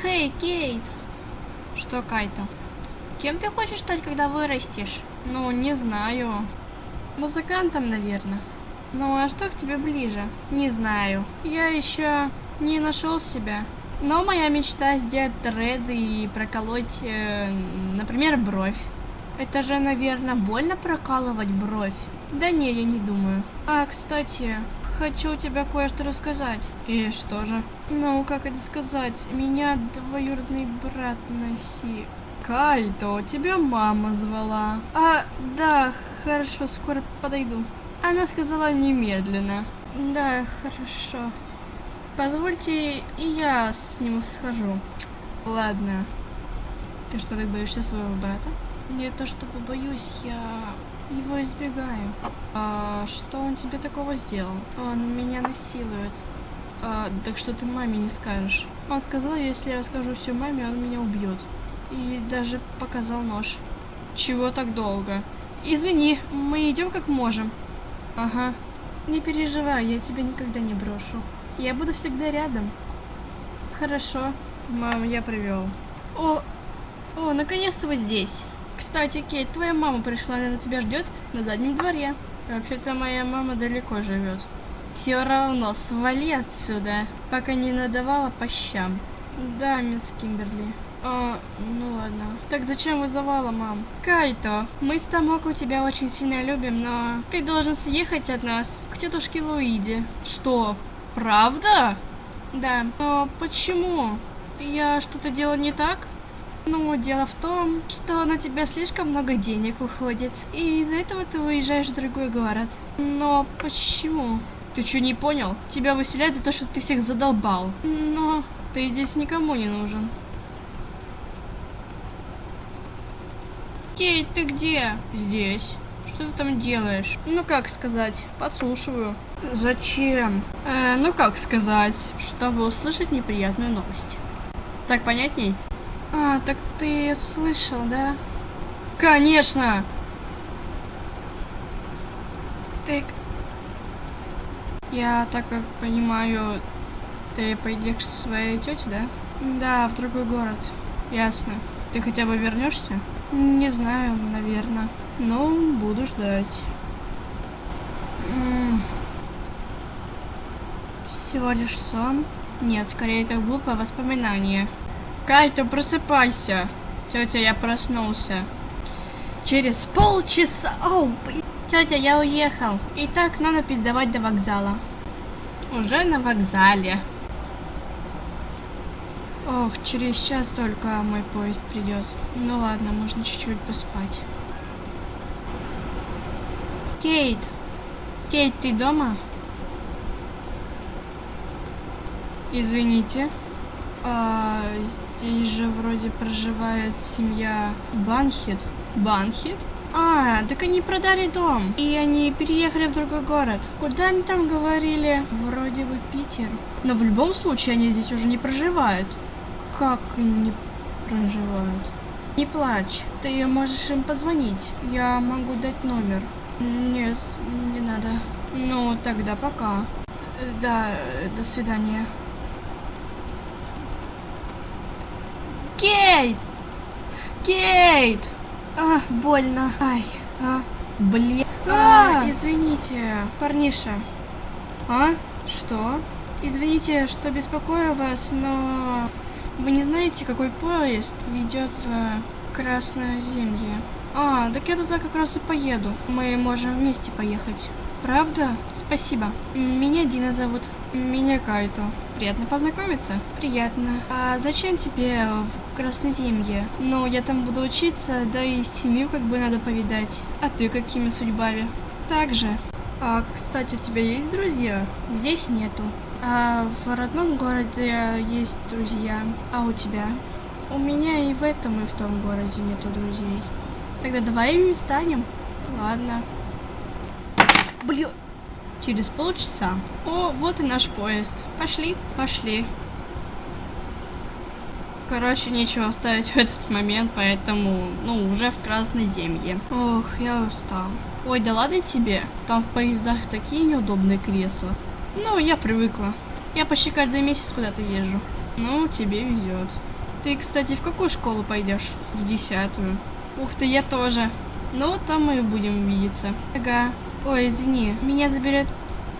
Хей, Кейт! Что, Кайто? Кем ты хочешь стать, когда вырастешь? Ну, не знаю. Музыкантом, наверное. Ну, а что к тебе ближе? Не знаю. Я еще не нашел себя. Но моя мечта сделать дреды и проколоть, э, например, бровь. Это же, наверное, больно прокалывать бровь. Да не, я не думаю. А, кстати, хочу тебе кое-что рассказать. И что же? Ну, как это сказать? Меня двоюродный брат носил. Кайто, тебя мама звала. А, да, хорошо, скоро подойду. Она сказала немедленно. Да, хорошо. Позвольте, и я с ним схожу. Ладно. Ты что, так боишься своего брата? Не то чтобы боюсь, я его избегаю. А что он тебе такого сделал? Он меня насилует. А, так что ты маме не скажешь? Он сказал, если я расскажу все маме, он меня убьет. И даже показал нож. Чего так долго? Извини, мы идем как можем. Ага. Не переживай, я тебя никогда не брошу. Я буду всегда рядом. Хорошо. Мам, я привел. О, о, наконец-то вы здесь. Кстати, Кейт, твоя мама пришла, она на тебя ждет на заднем дворе. Вообще-то моя мама далеко живет. Все равно, свали отсюда, пока не надавала по щам. Да, мисс Кимберли. А, ну ладно. Так зачем вызывала, мам? Кайто, мы с Тамоко тебя очень сильно любим, но ты должен съехать от нас к тетушке Луиде. Что, правда? Да. Но почему? Я что-то делала не так? Ну, дело в том, что на тебя слишком много денег уходит, и из-за этого ты уезжаешь в другой город. Но почему? Ты что, не понял? Тебя выселяют за то, что ты всех задолбал. Но ты здесь никому не нужен. Кейт, ты где? Здесь. Что ты там делаешь? Ну как сказать, подслушиваю. Зачем? Э, ну как сказать, чтобы услышать неприятную новость. Так понятней? А, так ты слышал, да? Конечно! Ты... Я так как понимаю, ты пойдешь к своей тете, да? Да, в другой город. Ясно. Ты хотя бы вернешься? Не знаю, наверное. Но буду ждать. Всего лишь сон? Нет, скорее это глупое воспоминание. Кайто, просыпайся. Тетя, я проснулся. Через полчаса... Оу, Тетя, я уехал. Итак, надо пиздавать до вокзала. Уже на вокзале. Ох, через час только мой поезд придет. Ну ладно, можно чуть-чуть поспать. Кейт! Кейт, ты дома? Извините. А, здесь же вроде проживает семья Банхит. Банхит? А, так они продали дом. И они переехали в другой город. Куда они там говорили? Вроде бы Питер. Но в любом случае они здесь уже не проживают как не проживают? Не плачь, ты можешь им позвонить. Я могу дать номер. Нет, не надо. Ну, тогда пока. Да, до свидания. Кейт! Кейт! А, больно. Ай, а, блин. А, а, извините, парниша. А? Что? Извините, что беспокою вас, но вы не знаете, какой поезд ведет в Красное Земье? А, так я туда как раз и поеду. Мы можем вместе поехать. Правда? Спасибо. Меня Дина зовут. Меня Кайто. Приятно познакомиться. Приятно. А зачем тебе в Красноземье? Ну, я там буду учиться, да и семью как бы надо повидать. А ты какими судьбами? Так же. А, кстати, у тебя есть друзья? Здесь нету. А в родном городе есть друзья. А у тебя? У меня и в этом, и в том городе нету друзей. Тогда давай ими станем. Ладно. Блин. Через полчаса. О, вот и наш поезд. Пошли? Пошли. Короче, нечего оставить в этот момент, поэтому, ну, уже в Красной Земле. Ох, я устал. Ой, да ладно тебе. Там в поездах такие неудобные кресла. Ну, я привыкла. Я почти каждый месяц куда-то езжу. Ну, тебе везет. Ты, кстати, в какую школу пойдешь? В десятую. Ух ты, я тоже. Ну, там мы и будем видеться. Ага. Ой, извини, меня заберет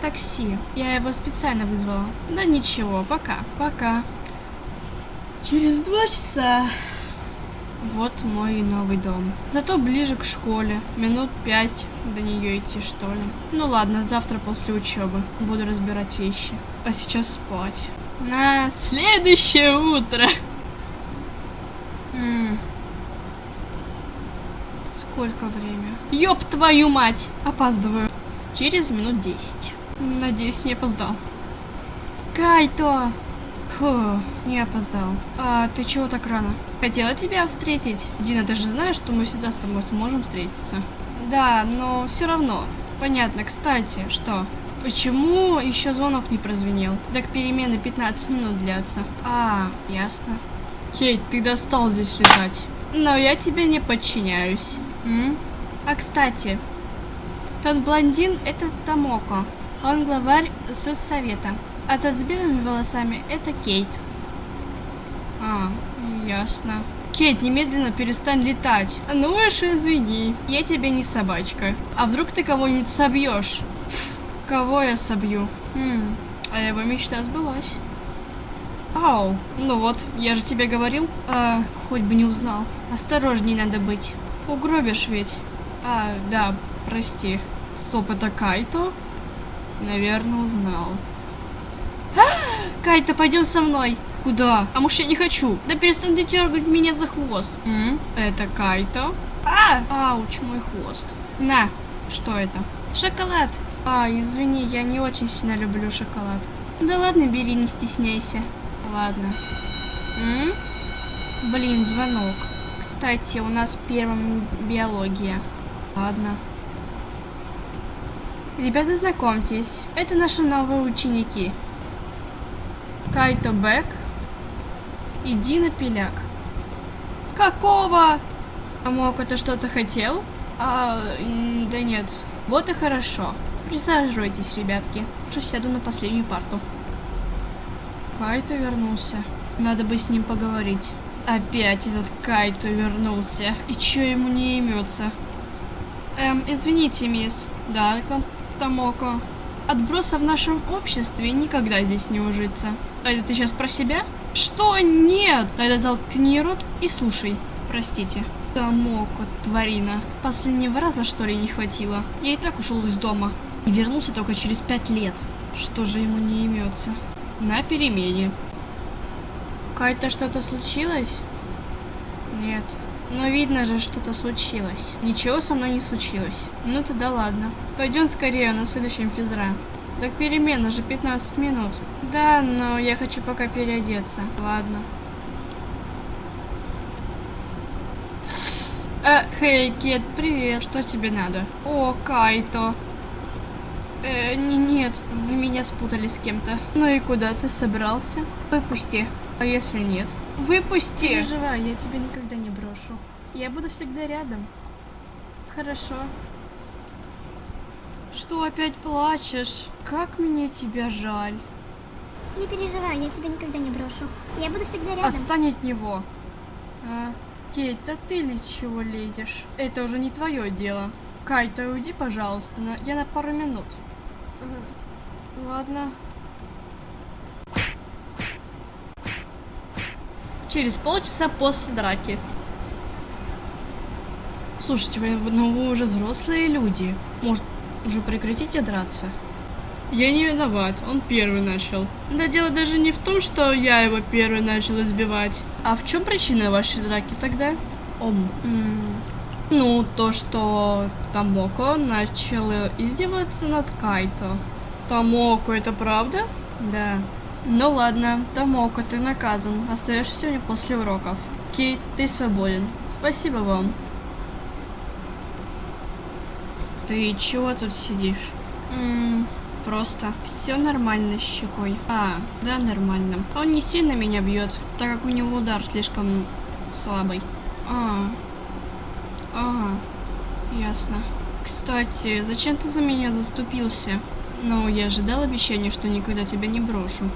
такси. Я его специально вызвала. Да ничего, пока. Пока. Через два часа. Вот мой новый дом. Зато ближе к школе. Минут пять до нее идти, что ли. Ну ладно, завтра после учебы буду разбирать вещи. А сейчас спать. На следующее утро. М. Сколько время? Ёб твою мать! Опаздываю. Через минут 10. Надеюсь, не опоздал. Кайто! Фу, не опоздал. А ты чего так рано? Хотела тебя встретить. Дина, ты же знаешь, что мы всегда с тобой сможем встретиться. Да, но все равно. Понятно, кстати, что? Почему еще звонок не прозвенел? Так перемены 15 минут длятся. А, ясно. Кейт, ты достал здесь летать. Но я тебе не подчиняюсь. М? А кстати, тот блондин это Тамоко. Он главарь соцсовета. А тот с белыми волосами это Кейт. А, ясно. Кейт, немедленно перестань летать. Ну уж извини, я тебе не собачка. А вдруг ты кого-нибудь собьешь? Кого я собью? Хм, а его мечта сбылась. Ау, ну вот, я же тебе говорил. А, хоть бы не узнал. Осторожней надо быть. Угробишь ведь. А, да, прости. Стоп, это Кайто? Наверное, узнал. Кайта, пойдем со мной. Куда? А может я не хочу? Да перестань дергать меня за хвост. М? Это Кайто? А! Ауч, мой хвост. На, что это? Шоколад. А, извини, я не очень сильно люблю шоколад. Да ладно, бери, не стесняйся. Ладно. М? Блин, звонок. Кстати, у нас первым биология. Ладно. Ребята, знакомьтесь. Это наши новые ученики. Кайто Бек и Дина Пеляк. Какого? А мог это что-то хотел? А, да нет. Вот и хорошо. Присаживайтесь, ребятки. Лучше сяду на последнюю парту. Кайто вернулся. Надо бы с ним поговорить. Опять этот Кайто вернулся. И чё ему не имется? Эм, извините, мисс. Да, Тамоко. Отброса в нашем обществе никогда здесь не ужиться. А это ты сейчас про себя? Что? Нет! Тогда заткни рот и слушай. Простите. Тамоко, тварина. Последнего раза, что ли, не хватило? Я и так ушел из дома. И вернулся только через пять лет. Что же ему не имется? На перемене. Кайта что-то случилось? Нет. Но видно же, что-то случилось. Ничего со мной не случилось. Ну тогда ладно. Пойдем скорее на следующем физра. Так перемена же 15 минут. Да, но я хочу пока переодеться. Ладно. Э, хей, Кет, привет. Что тебе надо? О, Кайто. Э, не, нет, вы меня спутали с кем-то. Ну и куда ты собрался? Выпусти. А если нет? Выпусти! Не переживай, я тебя никогда не брошу. Я буду всегда рядом. Хорошо. Что опять плачешь? Как мне тебя жаль. Не переживай, я тебя никогда не брошу. Я буду всегда рядом. Отстань от него. А, Кейт, да ты ли чего лезешь? Это уже не твое дело. Кайта, уйди, пожалуйста, на... я на пару минут. Ладно. Через полчаса после драки. Слушайте, ну вы уже взрослые люди. Может, уже прекратите драться? Я не виноват, он первый начал. Да дело даже не в том, что я его первый начал избивать. А в чем причина вашей драки тогда? Ом. м, Ну, то, что Тамоко начал издеваться над Кайто. Тамоко, это правда? Да. Ну ладно, Тамоко, ты наказан. Остаешься сегодня после уроков. Кейт, ты свободен. Спасибо вам. Ты чего тут сидишь? М, просто все нормально с щекой. А, да, нормально. Он не сильно меня бьет, так как у него удар слишком слабый. А, ага, ясно. Кстати, зачем ты за меня заступился? Но я же дал обещание, что никогда тебя не брошу.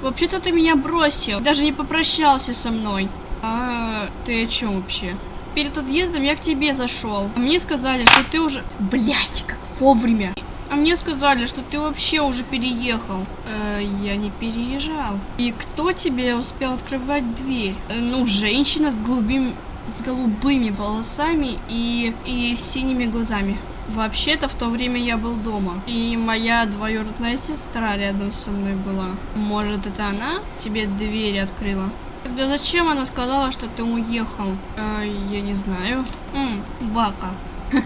Вообще-то ты меня бросил, даже не попрощался со мной. А ты о чем вообще? Перед отъездом я к тебе зашел. А мне сказали, что ты уже... Блять, как вовремя. А мне сказали, что ты вообще уже переехал. Э, я не переезжал. И кто тебе успел открывать дверь? Э, ну, женщина с голубыми, с голубыми волосами и, и синими глазами. Вообще-то в то время я был дома. И моя двоюродная сестра рядом со мной была. Может, это она тебе дверь открыла? Тогда зачем она сказала, что ты уехал? Э, я не знаю. М, Бака.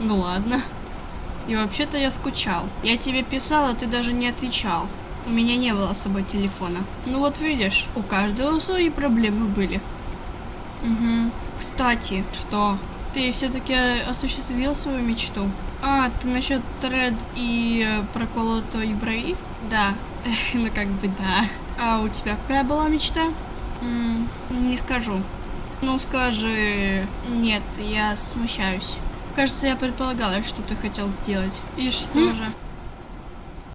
Ну ладно. И вообще-то я скучал. Я тебе писал, а ты даже не отвечал. У меня не было с собой телефона. Ну вот видишь, у каждого свои проблемы были. Угу. Кстати, что? Ты все-таки осуществил свою мечту? А, ты насчет тред и э, проколотой брови? Да. ну как бы да. А у тебя какая была мечта? М, не скажу. Ну скажи... Нет, я смущаюсь. Кажется, я предполагала, что ты хотел сделать. И что же?